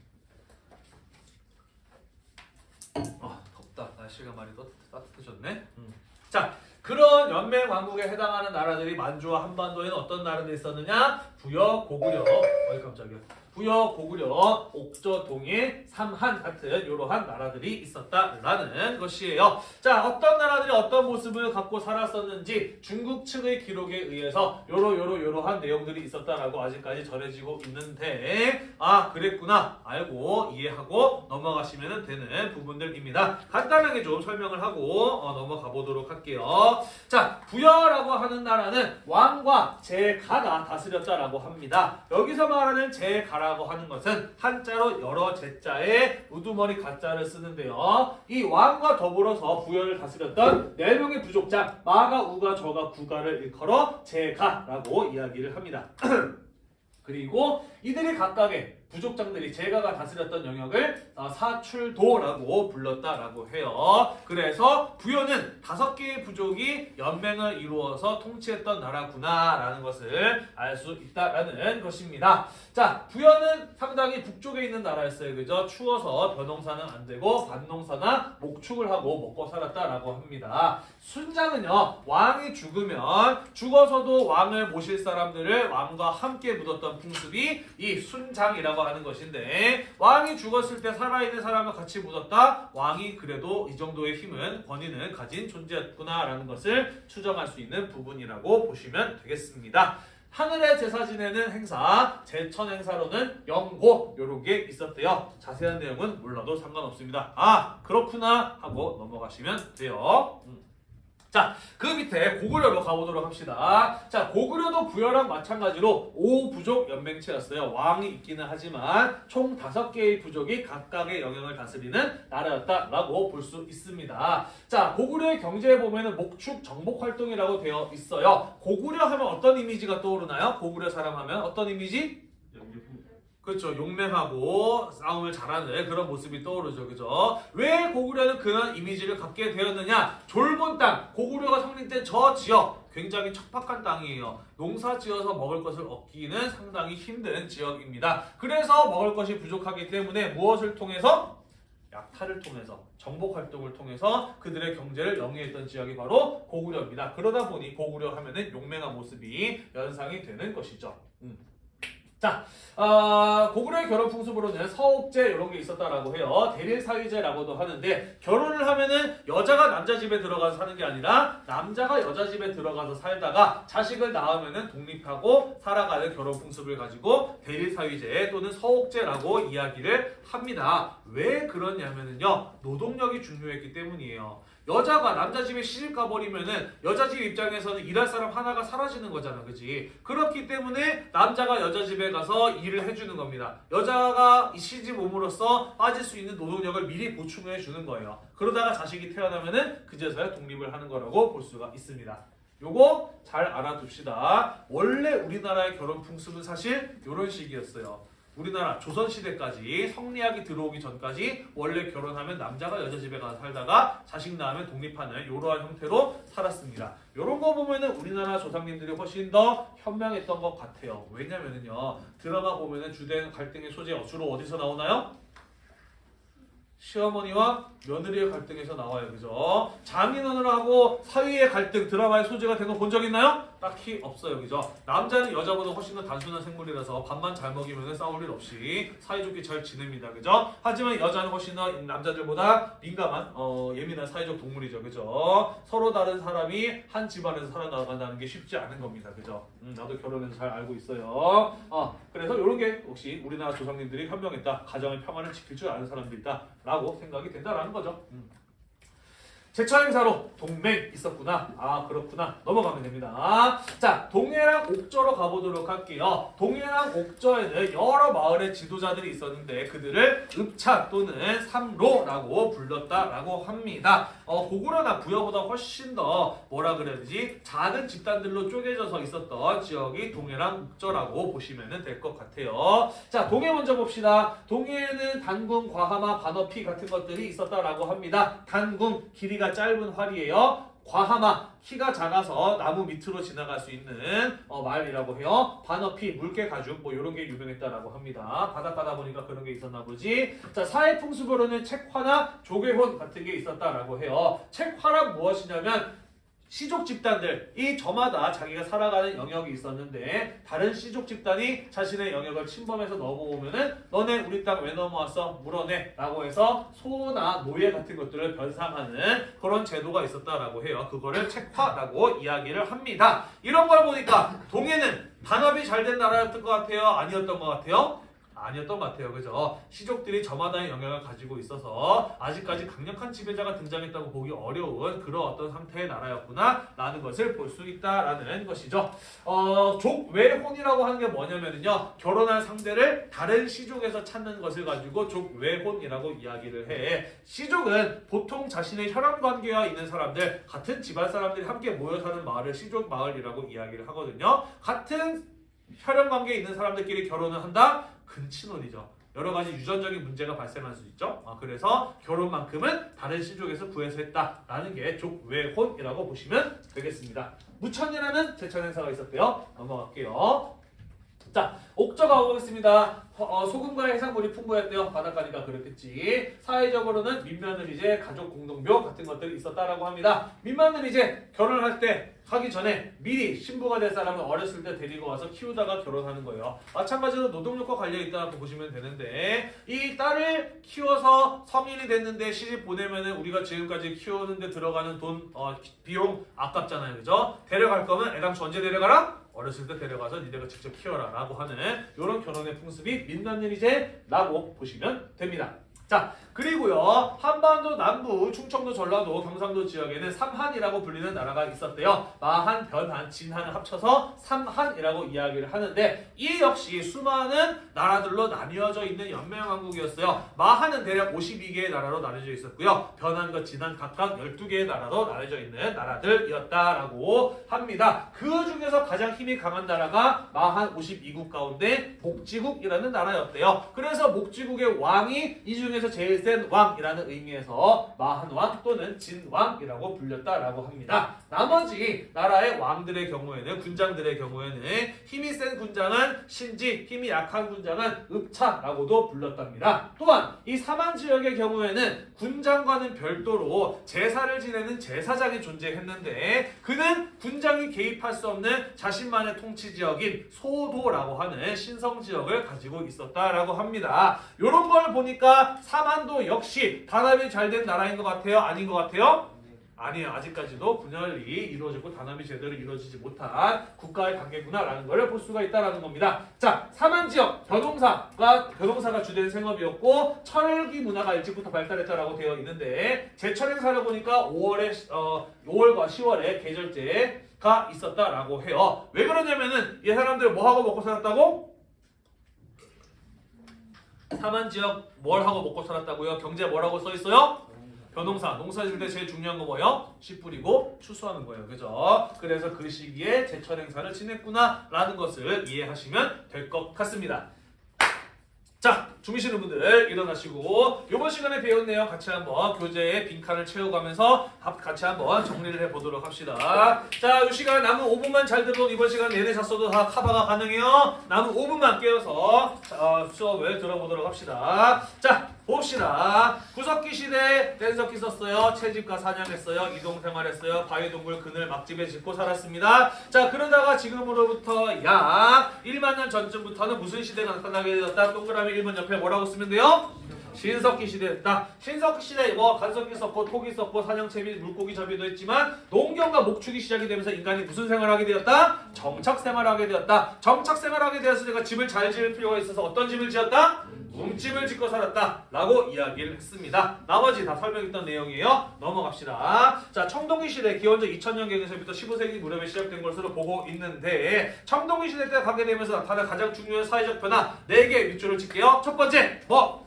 아 덥다 날씨가 많이 따뜻, 따뜻해졌네. 음. 자 그런 연맹 왕국에 해당하는 나라들이 만주와 한반도에는 어떤 나라들이 있었느냐? 부여, 고구려, 어이 깜짝이야. 부여, 고구려, 옥저, 동해, 삼한 같은 이러한 나라들이 있었다라는 것이에요. 자, 어떤 나라들이 어떤 모습을 갖고 살았었는지 중국 측의 기록에 의해서 요러 요러 요러한 내용들이 있었다라고 아직까지 전해지고 있는데 아 그랬구나 알고 이해하고 넘어가시면 되는 부분들입니다. 간단하게 좀 설명을 하고 어, 넘어가 보도록 할게요. 자, 부여라고 하는 나라는 왕과 제가가 다스렸다라고 합니다. 여기서 말하는 제가라 고 하는 것은 한자로 여러 제자에 우두머리 가자를 쓰는데요. 이 왕과 더불어서 부여를 다스렸던 네 명의 부족장 마가, 우가, 저가, 구가를 일컬어 제가라고 이야기를 합니다. 그리고 이들이 각각의 부족장들이 제가가 다스렸던 영역을 어, 사출도라고 불렀다라고 해요. 그래서 부여는 다섯 개의 부족이 연맹을 이루어서 통치했던 나라구나라는 것을 알 수 있다라는 것입니다. 자, 부여는 상당히 북쪽에 있는 나라였어요. 그죠? 추워서 벼농사는 안 되고 밭농사나 목축을 하고 먹고 살았다라고 합니다. 순장은요, 왕이 죽으면 죽어서도 왕을 모실 사람들을 왕과 함께 묻었던 풍습이 이 순장이라고 족외라고 하는 것인데 왕이 죽었을 때 살아있는 사람과 같이 묻었다. 왕이 그래도 이 정도의 힘은 권위는 가진 존재였구나라는 것을 추정할 수 있는 부분이라고 보시면 되겠습니다. 하늘의 제사 지내는 행사, 제천 행사로는 영고 요런 게 있었대요. 자세한 내용은 몰라도 상관없습니다. 아 그렇구나 하고 넘어가시면 돼요. 음. 자, 그 밑에 고구려로 가보도록 합시다. 자, 고구려도 부여랑 마찬가지로 5부족 연맹체였어요. 왕이 있기는 하지만 총 5개의 부족이 각각의 영역을 다스리는 나라였다라고 볼 수 있습니다. 자, 고구려의 경제에 보면은 목축 정복 활동이라고 되어 있어요. 고구려 하면 어떤 이미지가 떠오르나요? 고구려 사람 하면 어떤 이미지? 그렇죠. 용맹하고 싸움을 잘하는 그런 모습이 떠오르죠. 그죠? 왜 고구려는 그런 이미지를 갖게 되었느냐? 졸본 땅, 고구려가 성립된 저 지역 굉장히 척박한 땅이에요. 농사 지어서 먹을 것을 얻기는 상당히 힘든 지역입니다. 그래서 먹을 것이 부족하기 때문에 무엇을 통해서 약탈을 통해서 정복 활동을 통해서 그들의 경제를 영위했던 지역이 바로 고구려입니다. 그러다 보니 고구려 하면은 용맹한 모습이 연상이 되는 것이죠. 음. 자, 아, 고구려의 결혼 풍습으로는 서옥제 이런 게 있었다라고 해요. 대릴사위제라고도 하는데 결혼을 하면은 여자가 남자 집에 들어가서 사는 게 아니라 남자가 여자 집에 들어가서 살다가 자식을 낳으면은 독립하고 살아가는 결혼 풍습을 가지고 대릴사위제 또는 서옥제라고 이야기를 합니다. 왜 그러냐면은요 노동력이 중요했기 때문이에요. 여자가 남자 집에 시집 가버리면은 여자 집 입장에서는 일할 사람 하나가 사라지는 거잖아, 그지? 그렇기 때문에 남자가 여자 집에 가서 일을 해주는 겁니다. 여자가 이 시집 옴으로써 빠질 수 있는 노동력을 미리 보충해 주는 거예요. 그러다가 자식이 태어나면은 그제서야 독립을 하는 거라고 볼 수가 있습니다. 요거 잘 알아둡시다. 원래 우리나라의 결혼 풍습은 사실 이런 식이었어요. 우리나라 조선시대까지 성리학이 들어오기 전까지 원래 결혼하면 남자가 여자 집에 가서 살다가 자식 낳으면 독립하는 이러한 형태로 살았습니다. 이런 거 보면은 우리나라 조상님들이 훨씬 더 현명했던 것 같아요. 왜냐면은요 드라마 보면은 주된 갈등의 소재 주로 어디서 나오나요? 시어머니와 며느리의 갈등에서 나와요. 그죠? 장인어른하고 사위의 갈등 드라마의 소재가 된거본 적 있나요? 딱히 없어요. 그죠? 남자는 여자보다 훨씬 더 단순한 생물이라서 밥만 잘 먹이면 싸울 일 없이 사이좋게 잘 지냅니다. 그죠? 하지만 여자는 훨씬 더 남자들보다 민감한 어, 예민한 사회적 동물이죠. 그죠? 서로 다른 사람이 한 집안에서 살아나간다는 게 쉽지 않은 겁니다. 그죠? 음, 나도 결혼해서 잘 알고 있어요. 어, 그래서 이런 게 역시 우리나라 조상님들이 현명했다. 가정의 평화를 지킬 줄 아는 사람들이다. 라고 생각이 된다라는 거죠. 음. 제차 행사로 동맹 있었구나. 아 그렇구나. 넘어가면 됩니다. 자 동해랑 옥저로 가보도록 할게요. 동해랑 옥저에는 여러 마을의 지도자들이 있었는데 그들을 읍차 또는 삼로라고 불렀다라고 합니다. 어, 고구려나 부여보다 훨씬 더 뭐라 되지? 작은 집단들로 쪼개져서 있었던 지역이 동해랑 옥저라고 보시면 될 것 같아요. 자 동해 먼저 봅시다. 동해에는 단궁, 과하마, 관어피 같은 것들이 있었다라고 합니다. 단궁 길이가 짧은 활이에요. 과하마 키가 작아서 나무 밑으로 지나갈 수 있는 어, 마을이라고 해요. 반어피 물개 가죽 뭐 이런 게 유명했다라고 합니다. 바닷가다 보니까 그런 게 있었나 보지. 자 사회 풍습으로는 책화나 조개혼 같은 게 있었다라고 해요. 책화란 무엇이냐면 시족 집단들 이 저마다 자기가 살아가는 영역이 있었는데 다른 시족 집단이 자신의 영역을 침범해서 넘어오면은 너네 우리 땅 왜 넘어왔어? 물어내 라고 해서 소나 노예 같은 것들을 변상하는 그런 제도가 있었다라고 해요. 그거를 책화라고 이야기를 합니다. 이런 걸 보니까 동해는 반업이 잘 된 나라였던 것 같아요? 아니었던 것 같아요 아니었던 것 같아요. 그죠? 시족들이 저마다의 영향을 가지고 있어서 아직까지 강력한 지배자가 등장했다고 보기 어려운 그런 어떤 상태의 나라였구나 라는 것을 볼 수 있다라는 것이죠. 어, 족외혼이라고 하는 게 뭐냐면요. 결혼할 상대를 다른 시족에서 찾는 것을 가지고 족외혼이라고 이야기를 해. 시족은 보통 자신의 혈연 관계가 있는 사람들, 같은 집안 사람들이 함께 모여 사는 마을을 시족 마을이라고 이야기를 하거든요. 같은 혈연 관계에 있는 사람들끼리 결혼을 한다? 근친혼이죠. 여러 가지 유전적인 문제가 발생할 수 있죠. 아, 그래서 결혼만큼은 다른 시족에서 구해서 했다라는 게 족외혼이라고 보시면 되겠습니다. 무천이라는 제천 행사가 있었대요. 넘어갈게요. 자, 옥저가 오겠습니다. 어, 소금과 해산물이 풍부했대요. 바닷가니까 그렇겠지. 사회적으로는 민면은 이제 가족 공동묘 같은 것들이 있었다라고 합니다. 민면은 이제 결혼할 때 하기 전에 미리 신부가 될 사람을 어렸을 때 데리고 와서 키우다가 결혼하는 거예요. 마찬가지로 노동력과 관련 있다고 보시면 되는데 이 딸을 키워서 성인이 됐는데 시집 보내면은 우리가 지금까지 키우는데 들어가는 돈 어, 비용 아깝잖아요, 그죠? 데려갈 거면 애당초 언제 데려가라? 어렸을 때 데려가서 니네가 직접 키워라 라고 하는 이런 결혼의 풍습이 민간일이제라고 보시면 됩니다. 자 그리고요 한반도 남부 충청도 전라도 경상도 지역에는 삼한이라고 불리는 나라가 있었대요. 마한 변한 진한을 합쳐서 삼한이라고 이야기를 하는데 이 역시 수많은 나라들로 나뉘어져 있는 연맹왕국이었어요. 마한은 대략 52개의 나라로 나뉘어져 있었고요. 변한과 진한 각각 12개의 나라로 나뉘어져 있는 나라들이었다라고 합니다. 그 중에서 가장 힘이 강한 나라가 마한 52국 가운데 복지국이라는 나라였대요. 그래서 복지국의 왕이 이 중에서 제일 센 왕이라는 의미에서 마한왕 또는 진왕이라고 불렸다라고 합니다. 나머지 나라의 왕들의 경우에는 군장들의 경우에는 힘이 센 군장은 신지, 힘이 약한 군장은 읍차라고도 불렀답니다. 또한 이 사만 지역의 경우에는 군장과는 별도로 제사를 지내는 제사장이 존재했는데 그는 군장이 개입할 수 없는 자신만의 통치 지역인 소도라고 하는 신성 지역을 가지고 있었다라고 합니다. 이런 걸 보니까 사만도 역시 단합이 잘 된 나라인 것 같아요? 아닌 것 같아요? 아니에요. 아직까지도 분열이 이루어지고 단합이 제대로 이루어지지 못한 국가의 관계구나라는 걸 볼 수가 있다라는 겁니다. 자, 사만 지역 벼농사가 벼농사가 주된 생업이었고 철기 문화가 일찍부터 발달했다라고 되어 있는데 제철 행사를 보니까 5월에 어 5월과 10월에 계절제가 있었다라고 해요. 왜 그러냐면은 이 사람들 뭐 하고 먹고 살았다고? 사만 지역 뭘 하고 먹고 살았다고요? 경제 뭐라고 써 있어요? 벼농사, 농사 지을 때 제일 중요한 거 뭐예요? 씨 뿌리고 추수하는 거예요. 그죠? 그래서 그 시기에 제철 행사를 지냈구나라는 것을 이해하시면 될 것 같습니다. 자, 주무시는 분들 일어나시고 이번 시간에 배운 내용 같이 한번 교재에 빈칸을 채워가면서 합- 같이 한번 정리를 해보도록 합시다. 자, 이 시간 남은 5분만 잘 들어도 이번 시간 내내 잤어도 다 커버가 가능해요. 남은 5분만 깨워서 어, 수업을 들어보도록 합시다. 자, 봅시다. 구석기 시대 뗀석기 썼어요. 채집과 사냥했어요. 이동 생활했어요. 바위동굴 그늘 막집에 짓고 살았습니다. 자, 그러다가 지금으로부터 약 1만 년 전쯤부터는 무슨 시대가 나타나게 되었다? 동그라미 1번 옆에 뭐라고 쓰면 돼요? 신석기 시대였다. 신석기 시대 뭐 간석기 썼고 토기 썼고 사냥채비 물고기 잡이도 했지만 농경과 목축이 시작이 되면서 인간이 무슨 생활을 하게 되었다? 정착 생활을 하게 되었다. 정착 생활을 하게 되었으니까 집을 잘 지을 필요가 있어서 어떤 집을 지었다? 웅집을 짓고 살았다 라고 이야기를 했습니다. 나머지 다 설명했던 내용이에요. 넘어갑시다. 자 청동기 시대 기원전 2000년 경에서부터 15세기 무렵에 시작된 것으로 보고 있는데 청동기 시대 때 가게 되면서 나타난 가장 중요한 사회적 변화 4개 밑줄을 칠게요. 첫 번째 뭐?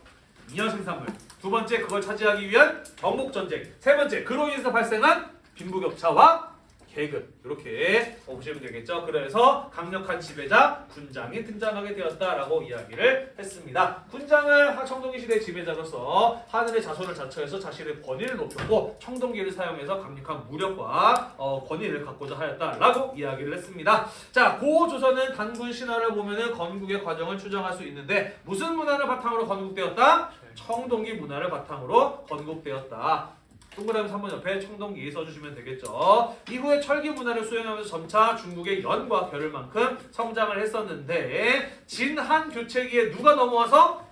인연 생산물. 두 번째 그걸 차지하기 위한 정복 전쟁. 세 번째 그로 인해서 발생한 빈부격차와 계급 이렇게 보시면 되겠죠. 그래서 강력한 지배자 군장이 등장하게 되었다라고 이야기를 했습니다. 군장을 하- 청동기 시대 지배자로서 하늘의 자손을 자처해서 자신의 권위를 높였고 청동기를 사용해서 강력한 무력과 어, 권위를 갖고자 하였다라고 이야기를 했습니다. 자, 고조선은 단군 신화를 보면은 건국의 과정을 추정할 수 있는데 무슨 문화를 바탕으로 건국되었다? 청동기 문화를 바탕으로 건국되었다. 동그라미 3번 옆에 청동기 써주시면 되겠죠. 이후에 철기 문화를 수행하면서 점차 중국의 연과 겨를 만큼 성장을 했었는데 진한 교체기에 누가 넘어와서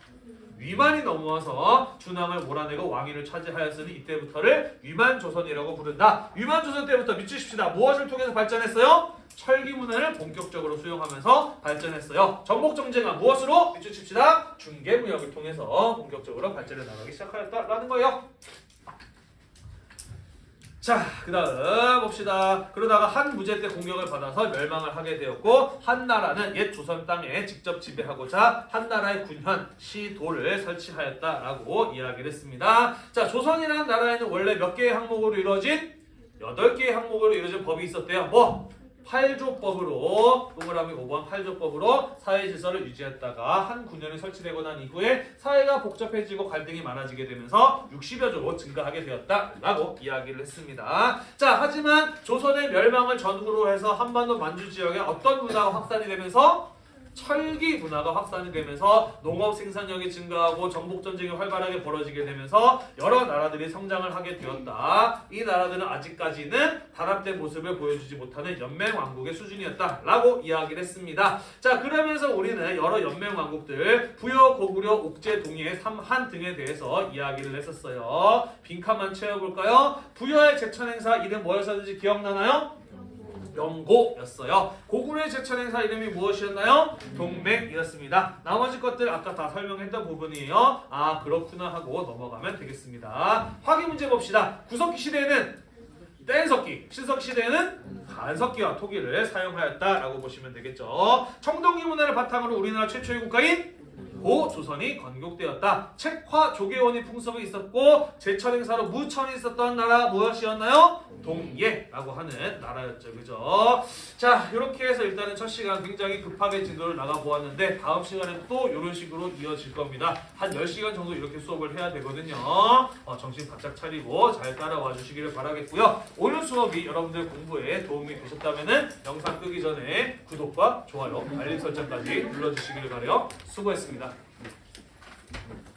위만이 넘어와서 준왕을 몰아내고 왕위를 차지하였으니 이때부터를 위만조선이라고 부른다. 위만조선 때부터 미치십시다. 무엇을 통해서 발전했어요? 철기 문화를 본격적으로 수용하면서 발전했어요. 정복정제가 무엇으로? 미치십시다. 중개무역을 통해서 본격적으로 발전해 나가기 시작하였다라는 거예요. 자, 그 다음 봅시다. 그러다가 한 무제 때 공격을 받아서 멸망을 하게 되었고 한 나라는 옛 조선 땅에 직접 지배하고자 한 나라의 군현, 시도를 설치하였다라고 이야기를 했습니다. 자, 조선이라는 나라에는 원래 몇 개의 항목으로 이루어진? 여덟 개의 항목으로 이루어진 법이 있었대요. 뭐? 팔조법으로 동그라미 5번 팔조법으로 사회 질서를 유지했다가 한 9년이 설치되고 난 이후에 사회가 복잡해지고 갈등이 많아지게 되면서 60여 조로 증가하게 되었다라고 이야기를 했습니다. 자, 하지만 조선의 멸망을 전후로 해서 한반도 만주 지역에 어떤 문화가 확산이 되면서 철기 문화가 확산이 되면서 농업 생산력이 증가하고 정복 전쟁이 활발하게 벌어지게 되면서 여러 나라들이 성장을 하게 되었다. 이 나라들은 아직까지는 단합된 모습을 보여주지 못하는 연맹 왕국의 수준이었다라고 이야기를 했습니다. 자 그러면서 우리는 여러 연맹 왕국들 부여, 고구려, 옥제, 동해, 삼한 등에 대해서 이야기를 했었어요. 빈칸만 채워볼까요? 부여의 제천 행사 이름 뭐였었는지 기억나나요? 영고였어요. 고구려의 제천 행사 이름이 무엇이었나요? 동맥이었습니다. 나머지 것들 아까 다 설명했던 부분이에요. 아 그렇구나 하고 넘어가면 되겠습니다. 확인 문제 봅시다. 구석기 시대에는 뗀석기, 신석기 시대에는 간석기와 토기를 사용하였다라고 보시면 되겠죠. 청동기 문화를 바탕으로 우리나라 최초의 국가인 고 조선이 건국되었다. 책화 조계원이 풍습이 있었고 제철 행사로 무천이 있었던 나라 무엇이었나요? 동예라고 하는 나라였죠. 그죠? 자, 이렇게 해서 일단은 첫 시간 굉장히 급하게 진도를 나가 보았는데 다음 시간에 또 이런 식으로 이어질 겁니다. 한 10시간 정도 이렇게 수업을 해야 되거든요. 어, 정신 바짝 차리고 잘 따라와 주시기를 바라겠고요. 오늘 수업이 여러분들 공부에 도움이 되셨다면 영상 끄기 전에 구독과 좋아요, 알림 설정까지 눌러주시기를 바라요. 수고했습니다. Thank you.